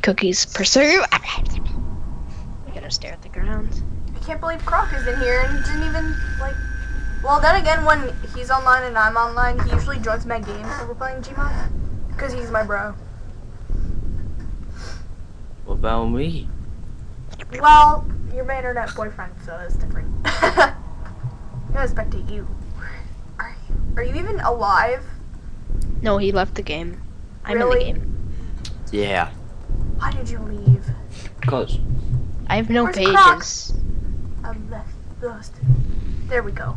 Cookies pursue. I gotta stare at the ground. I can't believe Croc is in here and didn't even like. Well, then again, when he's online and I'm online, he usually joins my games when we're playing Gmod, because he's my bro. What about me? Well, you're my internet boyfriend, so it's different. I gotta spectate you. Are you, are you even alive? No, he left the game. I'm Really? in the game. Yeah. Why did you leave? Cause I have no Where's Croc? pages. I left lost. There we go.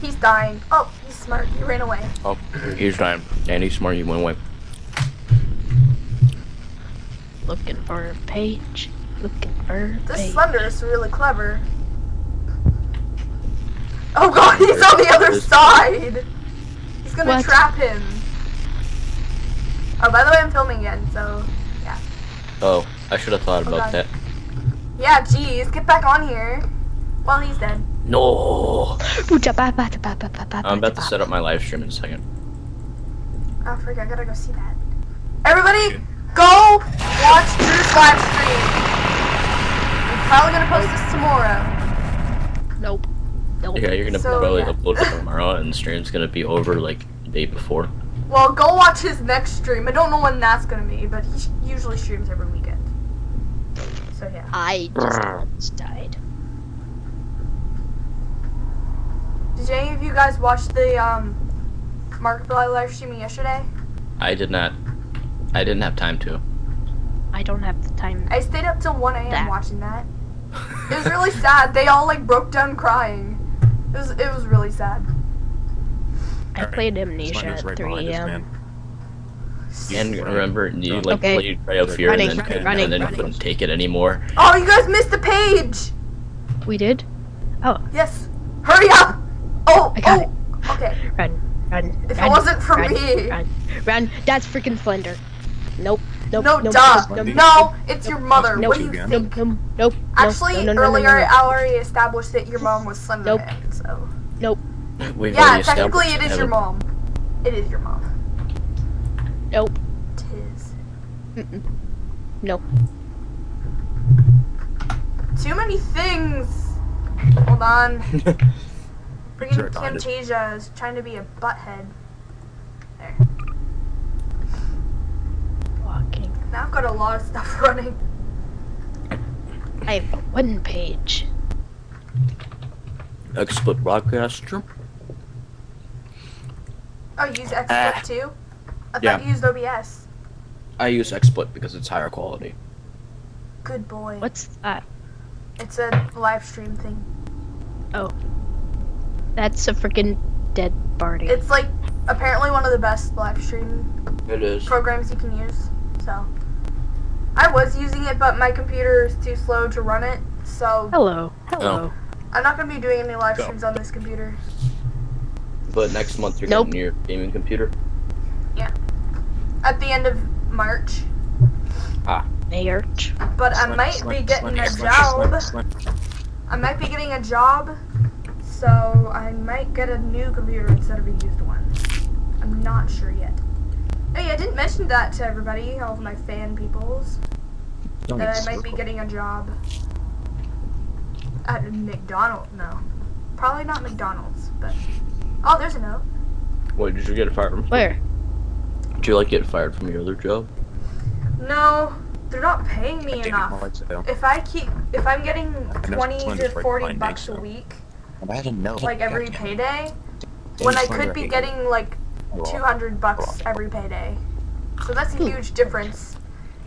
He's dying. Oh, he's smart. He ran away. oh, he's dying. And he's smart. He went away. Looking for a page. Looking for a This page. Slender is really clever. Oh god, he's on the other side! He's gonna What? trap him. Oh, by the way, I'm filming again, so... Yeah. Oh, I should have thought Oh, about God. that. Yeah, jeez, get back on here. Well, he's dead. No. I'm I'm about to set up my live stream in a second. Oh, frick, I gotta go see that. Everybody, go watch Drew's live stream! I'm probably gonna post this tomorrow. Nope. Nope. Yeah, you're gonna So, probably yeah. upload it tomorrow, and the stream's gonna be over like the day before. Well, go watch his next stream. I don't know when that's gonna be, but he usually streams every weekend. So yeah. I just died. Did any of you guys watch the um Markiplier live streaming yesterday? I did not. I didn't have time to. I don't have the time. I stayed up till 1 a.m. Watching that. It was really sad. They all like broke down crying. It was it was really sad. I Alright, played Amnesia at right 3 a.m. man. And remember, you like Okay. played Cry of Fear, Running, and then, running, and running, then running. couldn't take it anymore. Oh, you guys missed the page. We did? Oh, Yes. Hurry up. Oh. I got oh. Okay. run, run. If it wasn't for run, me. Run, run. That's freaking Slender. Nope. Nope. No, nope, duh. nope, nope, No, it's your mother. Nope. What do you Nope. think? Nope. Nope. Actually, no, no, no, no, earlier no, no. I already established that your mom was Nope. Slenderman, so. We've Yeah, technically it is your Heather- mom. It is your mom. Nope. Tis. Mm-mm. Nope. Too many things. Hold on. Freaking Sorry. Camtasia is trying to be a butthead. There. Walking. Now I've got a lot of stuff running. I have a one page. XSplit broadcaster. Oh, you use XSplit Ah. too? I thought Yeah. you used OBS. I use XSplit because it's higher quality. Good boy. What's that? It's a live stream thing. Oh. That's a freaking dead party. It's like apparently one of the best live stream It is. programs you can use. So I was using it, but my computer is too slow to run it. So Hello. Hello. I'm not gonna be doing any live Go. streams on this computer. But next month you're Nope. getting your gaming computer. Yeah. At the end of March, Ah. March. but I might slen- be getting a slen- job. slen- slen- I might be getting a job, so I might get a new computer instead of a used one. I'm not sure yet. Hey, I didn't mention that to everybody, all of my fan peoples, Don't that I get might be getting a job at McDonald's. No, probably not McDonald's, but oh, there's a note. What did you get fired from? Where? Did you like get fired from your other job? No, they're not paying me I enough. it's more like so. If I keep, if I'm getting twenty to forty bucks a week, I didn't know. like every Goddamn. payday, when I could be getting like 200 bucks every payday. So that's a Hmm. huge difference.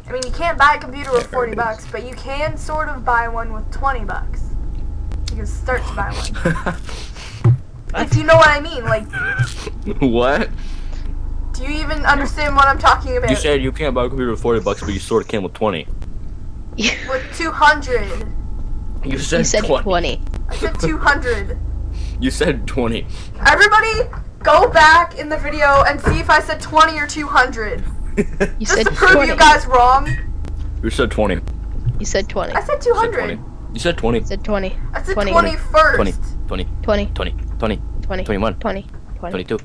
I mean, you can't buy a computer with 40 bucks, but you can sort of buy one with 20 bucks. You can start to buy one. What? If you know what I mean, like, what? do you even understand what I'm talking about? You said you can't buy a computer with 40 bucks, but you sort of can with 20. with 200. You said, You said 20. 20. I said 200. You said 20. Everybody, go back in the video and see if I said 20 or 200. You Just said to prove 20. you guys wrong. You said 20. You You said 20. I said said 200. 20. You said 20. You said 20. I said 20. 20 first. 20. 20. 20. 20. 20. 20. 21. 20. 20. 22.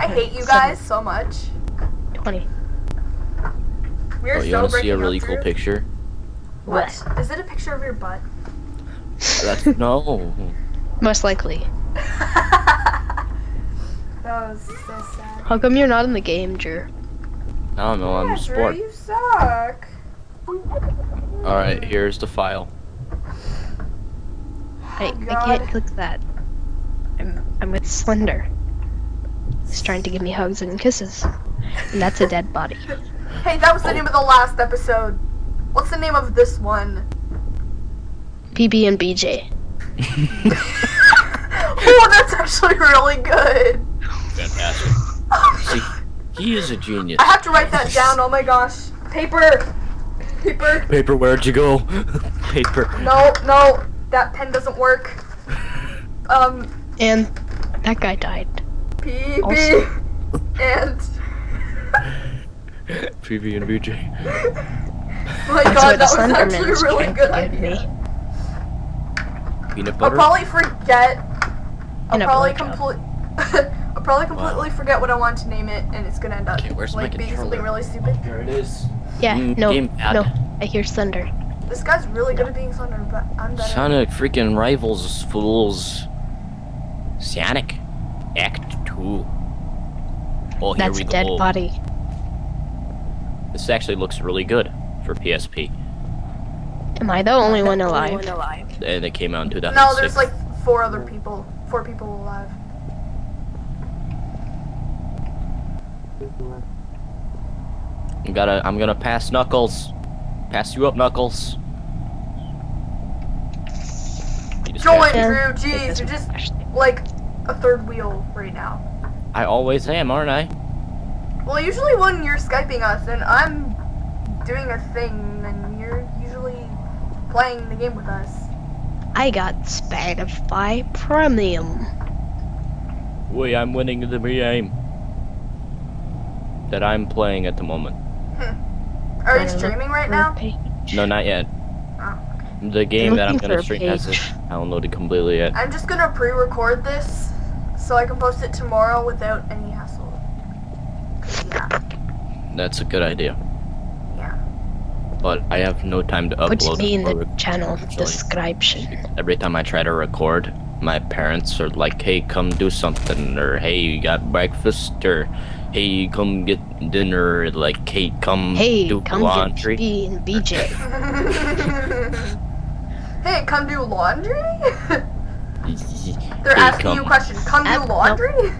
I hate you guys so much. 20. We're Oh, you so want to see a really cool Drew. picture? What? Is it a picture of your butt? That's no. Most likely. that was so sad. How come you're not in the game, Drew? I don't know. I'm yeah, a sport. Drew, you suck. All right, here's the file. I, Oh, I God. can't click that. I'm I'm with Slender. He's trying to give me hugs and kisses. And that's a dead body. Hey, that was the name of the last episode. What's the name of this one? PB and BJ. oh, that's actually really good. Fantastic. See, he is a genius. I have to write that down. Oh my gosh. Paper. Paper. Paper, where'd you go? Paper. No, no. That pen doesn't work. Um, And that guy died. PB. And. PB and BJ. Oh my That's god, where the that was actually a really good to get idea. me. Peanut I'll probably forget. I'll And probably blowjob. complete. I'll probably completely forget what I want to name it, and it's gonna end up Okay, where's my like being something really stupid. Here it is. Yeah, Mm, no, no. I hear thunder. This guy's really good at being thunder, but I'm better. Sonic freaking rivals fools. Sonic. Act 2. Oh, here That's we a dead go. body. This actually looks really good for PSP. Am I the only one alive? And it came out in 2006. No, there's like four other people. Four people alive. I'm gonna, I'm gonna pass Knuckles. Pass you up, Knuckles. You just Join, passed Drew. Jeez, you're just like a third wheel right now. I always am, aren't I? Well, usually when you're skyping us and I'm doing a thing, then you're usually playing the game with us. I got Spotify Premium. Wait, I'm winning the game that I'm playing at the moment. Are you streaming right now? No, not yet. Oh. The game that I'm gonna stream hasn't downloaded completely yet. I'm just gonna pre-record this so I can post it tomorrow without any hassle. Yeah, That's a good idea. yeah. But I have no time to Put upload. me in the channel actually. description. Every time I try to record, my parents are like, "Hey, come do something," or "Hey, you got breakfast," or "Hey, come get dinner," like, "Hey, come Hey, do come laundry." get B and BJ. hey, come do laundry? They're Hey, asking you a come. question. Come do no. laundry?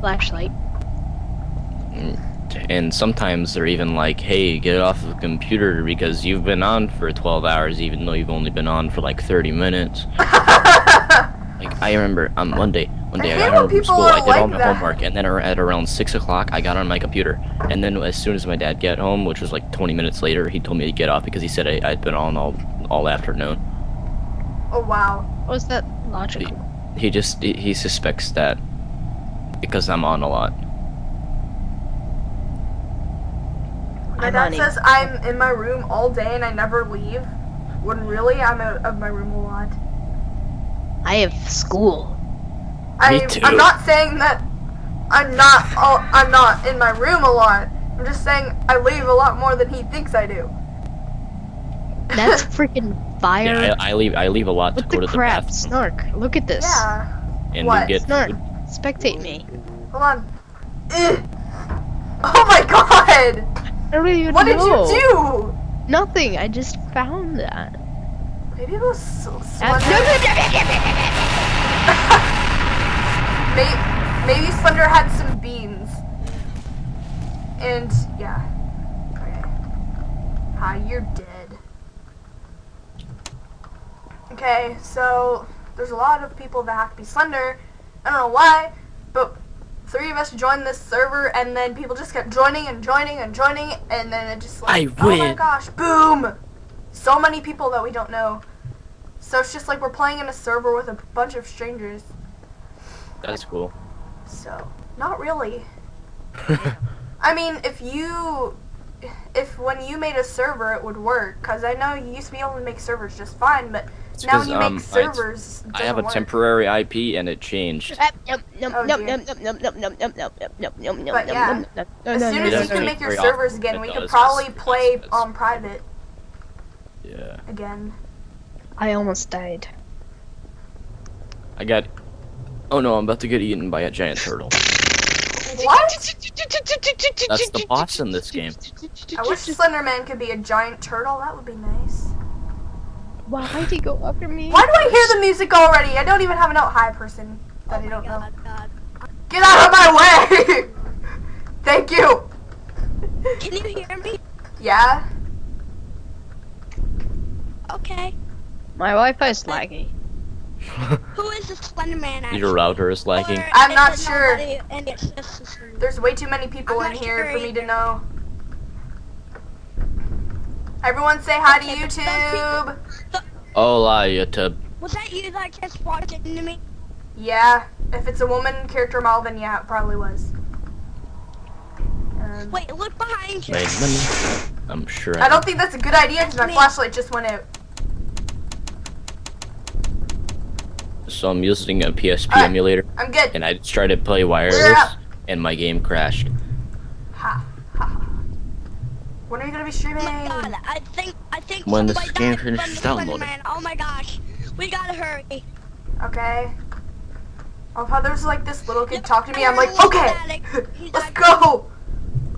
Flashlight. And sometimes they're even like, "Hey, get off of the computer because you've been on for 12 hours, even though you've only been on for like 30 minutes." Like I remember um, on Monday, one day I I, got when home from school, I did all like my that. homework, and then at around six o'clock, I got on my computer. And then as soon as my dad got home, which was like 20 minutes later, he told me to get off because he said I, I'd been on all all afternoon. oh wow. Was that logical? He just he, he suspects that because I'm on a lot. My I'm dad on says I'm in my room all day and I never leave. When really I'm out of my room a lot. I have school. I, too. I'm not saying that I'm not all, I'm not in my room a lot. I'm just saying I leave a lot more than he thinks I do. That's freaking fire. Yeah, I, I leave I leave a lot to go the to crap? the bathroom, Snark. Look at this. yeah. and What? get Snark. food. Spectate me. Hold on. Ugh. Oh my god! I don't even What did you do? Nothing. I just found that. Maybe it was so Uh, Slender. May- Maybe Slender had some beans. And yeah. Okay. Hi, you're dead. Okay, so there's a lot of people that have to be Slender. I don't know why, but three of us joined this server, and then people just kept joining and joining and joining, and then it just like, I oh my win. gosh, boom! So many people that we don't know. So it's just like we're playing in a server with a bunch of strangers. That's cool. So, not really. I mean, if you, if when you made a server it would work, because I know you used to be able to make servers just fine, but It's now when 'cause, you um, make I- servers, it I have a work. temporary IP and it changed. Yep, yep, yep, Oh, yep, dear. yep, yep, yep, yep, yep, yep, yep, yep, yep, yep, yep, But yep, yeah, yep, yep, As no, soon no, as no, you doesn't can no. make your very servers often. again, It we could does, probably it's- play it's- on private Yeah. again. I almost died. I got. Oh no, I'm about to get eaten by a giant turtle. What? That's the boss in this game. I wish Slenderman could be a giant turtle. That would be nice. Why did he go after me? Why do I hear the music already? I don't even have an out high person that I Oh don't my know. god, God. Get out of my way! Thank you. Can you hear me? Yeah. Okay. My Wi-Fi is laggy. Who is the Slender Man actually? Your router is lagging. Or I'm not sure. nobody and it's just? There's way too many people I'm in here sure for me to know. Everyone say hi Okay, to but some YouTube. Hola, YouTube. Was that you that just walked into me? Yeah. If it's a woman character model, then yeah, it probably was. Um, Wait, look behind you. Wait, let me. I'm sure. I don't think that's a good idea because my Me. flashlight just went out. So I'm using a PSP Alright. emulator, I'm good. and I just tried to play wireless, and my game crashed. When are you gonna be Oh streaming? my god, I think I think When the somebody game finishes the Slender downloading. Man. Oh my gosh. We gotta hurry. Okay. Oh, how there's like this little kid Yep, talking to me. I'm like, okay, he's He's let's go.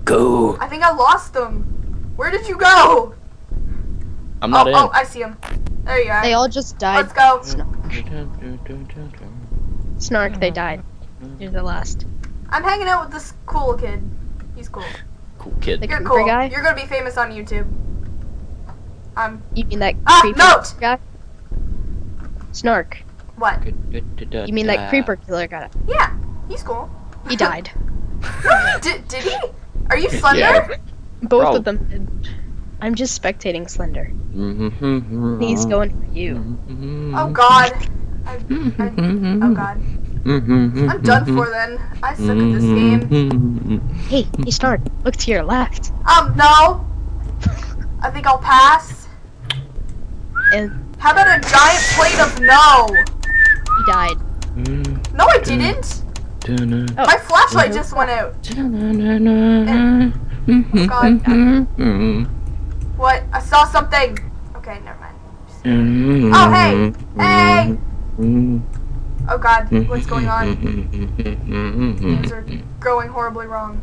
Go. I think I lost them. Where did you go? I'm not oh, in. oh, I see him. There you are. They all just died. Let's go. Snark, they died. You're the last. I'm hanging out with this cool kid. He's cool. Cool kid. You're cool. guy? You're gonna be famous on YouTube. I'm. You mean that Ah, creeper note! guy? Snark. What? You mean that creeper killer guy? Yeah, he's cool. He died. did, did he? Are you Slender? Both Bro. of them did. I'm just spectating Slender. Mm-hmm. He's going for you. Oh God. I, I, oh God. Mm-hmm, I'm done mm-hmm. for then. I suck at this mm-hmm, game. Hey, you start. look to your left. Um, no. I think I'll pass. And How about a giant plate of no? he died. No, I didn't. Oh. My flashlight just went out. Oh, what? I saw something. Okay, never mind. Oh, hey. Hey. Oh God, mm-hmm. what's going on? Mm-hmm. Things are going horribly wrong.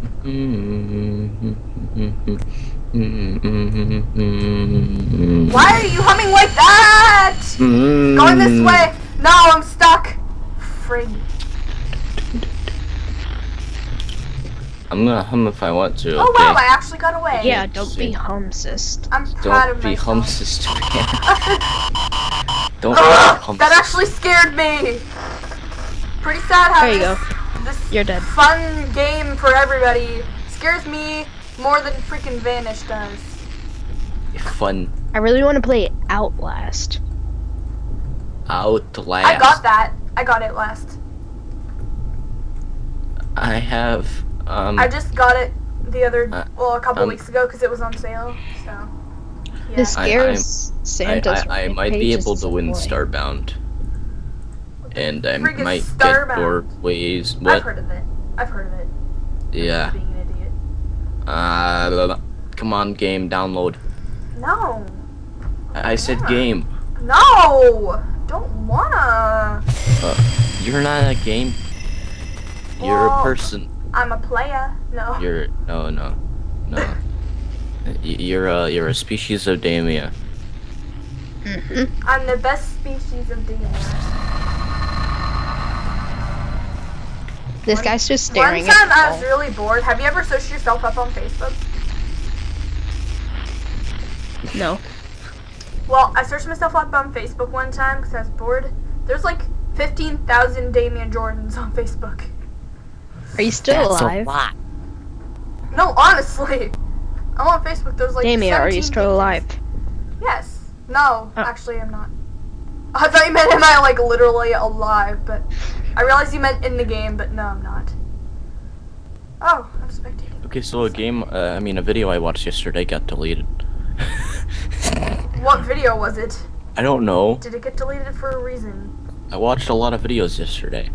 Why are you humming like that? Going this mm-hmm. way. No, I'm stuck. Frig. I'm gonna hum if I want to. Oh okay? wow, I actually got away. Yeah, don't be humsist. I'm proud Don't of be myself. hum sister. Don't be Ugh, that actually scared me. Pretty sad how There you go. this, this You're dead. fun game for everybody scares me more than freaking Vanish does. Fun. I really want to play Outlast. Outlast. I got that. I got it last. I have. Um. I just got it the other, Uh, well, a couple um, weeks ago because it was on sale. So, yeah. The I- scares I, Santa's I, I front might be able to win boy. Starbound. And I Frick is might Starbound? get doorways. I've What? heard of it. I've heard of it. Yeah. Being an idiot. Uh. blah, blah. Come on, game. Download. No. I, I said Yeah. game. No. Don't wanna. You're not a game. You're Well- a person. I'm a player. No. You're no no no. Y- You're a you're a species of Damia. Mhm. I'm the best species of demons. This One- guy's just staring. At. One staring time at I the was really bored. Have you ever searched yourself up on Facebook? No. Well, I searched myself up on Facebook one time because I was bored. There's like 15,000 Damian Jordans on Facebook. Are you still alive? A lot. No, honestly. I'm on Facebook. There's like. Damien, are you 17 still alive? Yes. No, Oh. actually, I'm not. I thought you meant am I like literally alive, but I realized you meant in the game, but no, I'm not. Oh, I'm spectating. Okay, so a game. Uh, I mean, a video I watched yesterday got deleted. What video was it? I don't know. Did it get deleted for a reason? I watched a lot of videos yesterday.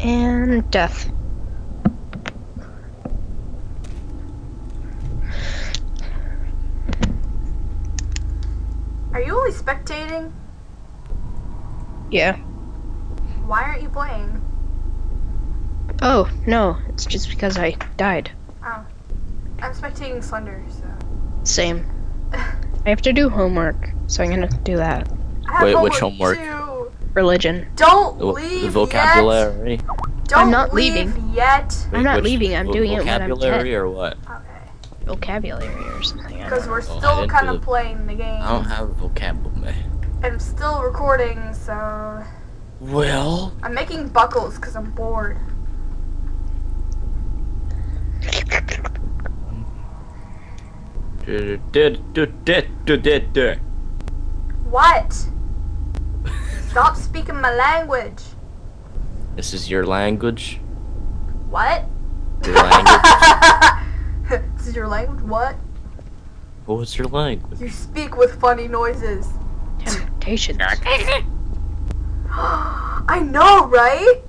And death. Are you only spectating? Yeah. Why aren't you playing? Oh, no. It's just because I died. Oh. I'm spectating Slender, so. Same. I have to do homework, so I'm gonna do that. I have Wait, which homework? Too. Religion. Don't The, leave the vocabulary. yet. Don't I'm not leave leaving. yet. I'm not leaving, I'm doing it when I'm vocabulary or what? Okay. Vocabulary or something. Because we're still didn't kind of playing the game. I don't have vocabulary. I'm still recording, so Well, I'm making buckles because I'm bored. What? Stop speaking my language. this is your language. What? Your language. is your language? What? What's your language? You speak with funny noises. know. Temptations. I know, right?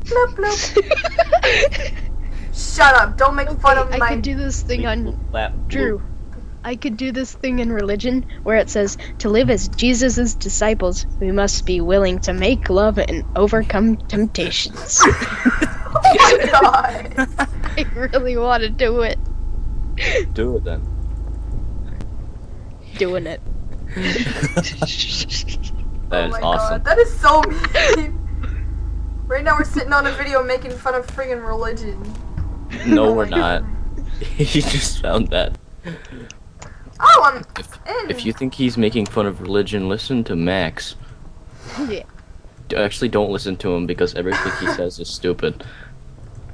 Bloop, bloop. Shut up. Don't make fun of I my. could do this thing on Lap- Drew. I could do this thing in religion where it says to live as Jesus' disciples, we must be willing to make love and overcome temptations. oh my god. I really want to do it. Do it then. Doing it. That oh is my awesome. god. That is so mean. Right now we're sitting on a video making fun of friggin' religion. No, Oh we're not. He just found that. Oh, I'm If, in. if you think he's making fun of religion, listen to Max. Yeah. Actually, don't listen to him because everything he says is stupid.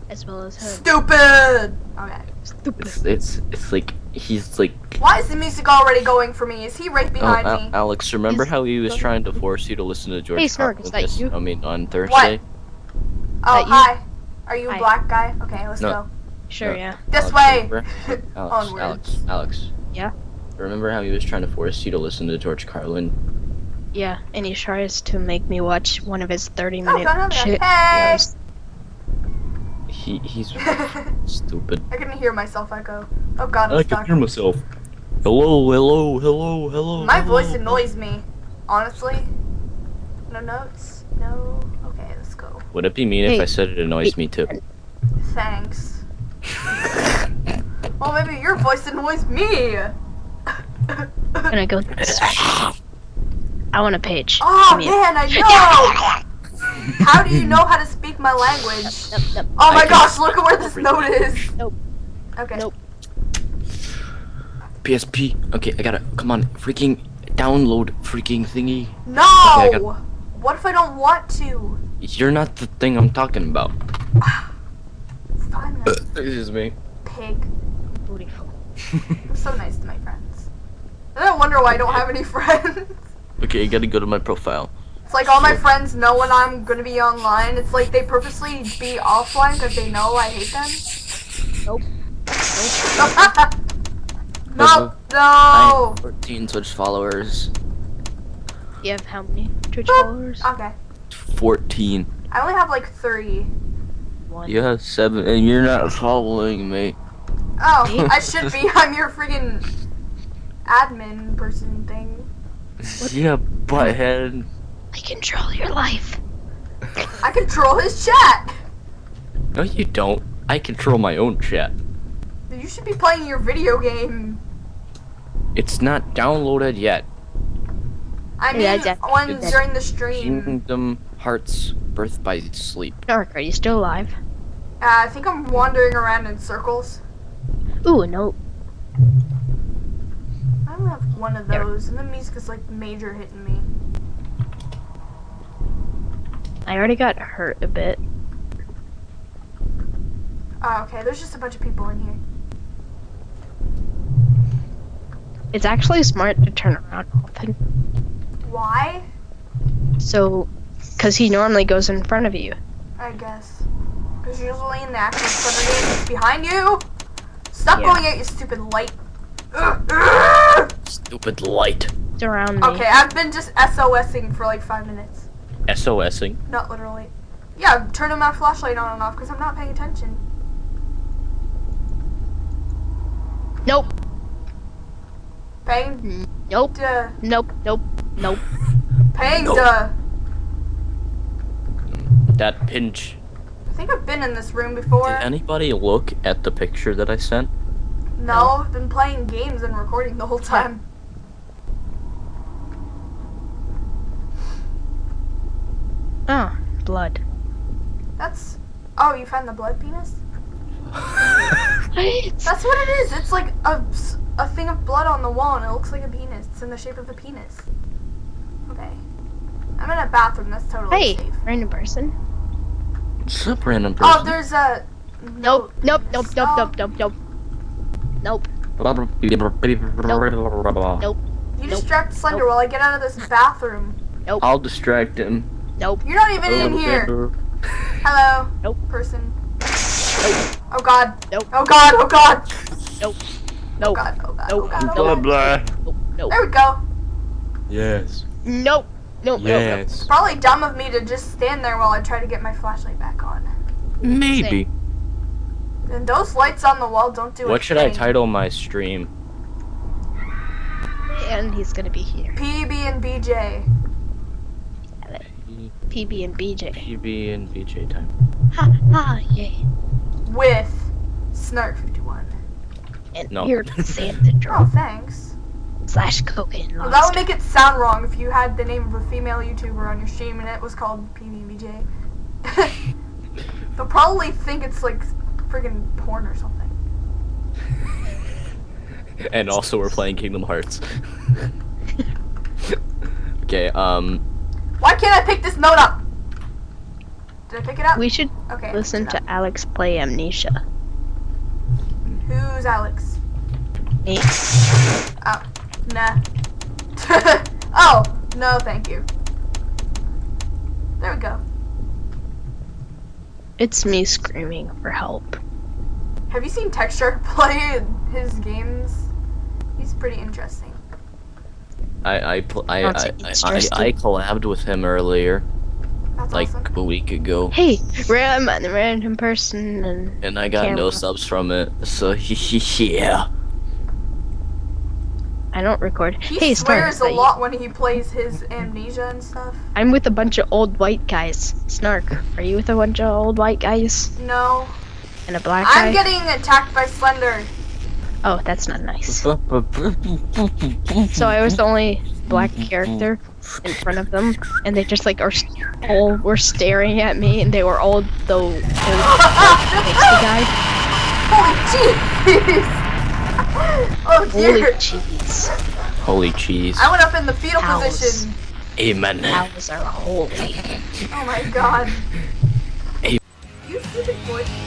As well as him. Stupid. Okay. Stupid. It's it's it's like he's like. Why is the music already going for me? Is he right Oh, behind Al- me? Alex, remember He's- how he was trying to force you to listen to George Hey, Snork, Carlin is that this- you? I mean, on Thursday. What? Oh, hi. Are you a Hi. black guy? Okay, let's No. go. Sure, No. yeah. This Alex, way. remember- Alex, Onwards. Alex, Alex. Yeah? Remember how he was trying to force you to listen to George Carlin? Yeah, and he tries to make me watch one of his 30 Oh, minute come on, shit hey! videos. He he's stupid. I stupid. can hear myself echo. Oh god, I'm I stuck. can hear myself. Hello, hello, hello, hello. My hello. voice annoys me. Honestly. No notes? No? Okay, let's go. Would it be mean if I said it annoys me too? Thanks. well, maybe your voice annoys me. And I go, I want a page. oh Give me it. man, I know! How do you know how to speak my language? Nope, nope. Oh my I can- gosh, look at where this note is. Nope. Okay. Nope. PSP. Okay, I gotta come on, freaking download freaking thingy. No! Okay, I got- What if I don't want to? You're not the thing I'm talking about. It's fine uh, Excuse me. pig. Booty hole. I'm so nice to my friends. I don't wonder why I don't have any friends. Okay, you gotta go to my profile. It's like all my friends know when I'm gonna be online. It's like they purposely be offline because they know I hate them. Nope. no, I no. have 14 Twitch followers. You have how many Twitch Boop. followers? Okay. 14. I only have like three. One. You have seven, and you're not following me. Oh, I should be. I'm your freaking admin person thing. Yeah, butthead. I control your life. I control his chat. No, you don't. I control my own chat. You should be playing your video game. It's not downloaded yet. I mean, Yeah, yeah. when It's- during the stream. Kingdom Hearts Birth by Sleep. Dark, are you still alive? Uh, I think I'm wandering around in circles. Ooh, a note. I only have one of There. those, and the music is like major hitting me. I already got hurt a bit. Oh, okay, there's just a bunch of people in here. It's actually smart to turn around often. Why? So, because he normally goes in front of you. I guess. Because usually in the actual Thunder game, it's behind you. Stop Yeah. going out, you stupid light. Ugh, ugh. Stupid light. looked around me. Okay, I've been just SOSing for like five minutes. SOSing. Not literally. Yeah, I'm turning my flashlight on and off because I'm not paying attention. Nope. Paying Nope. duh. Nope. Nope. Nope. Paying Nope. duh. That pinch. I think I've been in this room before. Did anybody look at the picture that I sent? No, I've been playing games and recording the whole time. Ah, blood. That's. Oh, you found the blood penis? That's what it is. It's like a, s- a thing of blood on the wall and it looks like a penis. It's in the shape of a penis. Okay. I'm in a bathroom. That's totally Hey, safe. random person. What's up, random person? Oh, there's a. Nope. Nope. Nope. Nope. Stop. Nope. Nope. Nope. Nope. You distract Slender while I get out of this bathroom. Nope. I'll distract him. Nope. You're not even in here. Hello. Nope. Person. Oh god. Nope. Oh god. Oh god. Nope. Oh Nope. god. Oh god. Oh Nope. god. Oh Blah god. blah. Nope. Nope. There we go. Yes. Nope. Nope. Nope. Yes. Probably dumb of me to just stand there while I try to get my flashlight back on. Maybe. And those lights on the wall don't do anything. What should I thing. title my stream? And he's gonna be here. PB and BJ. PB and BJ. PB and VJ time. Ha ha yay. with Snark 51. And No. weird Santa Oh, thanks. slash cocaine Well, that would make it sound wrong if you had the name of a female YouTuber on your stream and it was called PBBJ. They'll probably think it's like friggin' porn or something. And also we're playing Kingdom Hearts. okay, um Why can't I pick this note up? Did I pick it up? We should okay. Listen to Alex play Amnesia. Who's Alex? Me. Oh, nah. oh, no, thank you. There we go. It's me screaming for help. Have you seen Texture play his games? He's pretty interesting. I I I, I, I, I, collabed with him earlier, That's like awesome. a week ago, Hey, random random person and and I got no subs from it. So yeah. I don't record. He hey, swears Snark, a lot when he plays his amnesia and stuff. I'm with a bunch of old white guys. Snark, are you with a bunch of old white guys No. and a black I'm guy? getting attacked by Slender. Oh, that's not nice. So I was the only black character in front of them, and they just like are s- all were staring at me, and they were all the old pasty guy. Oh, oh, holy jeez! oh dear! Holy cheese! Holy cheese. I went up in the fetal Cows. position. Amen. Cows are holy. Oh my god. Hey. You stupid voice control.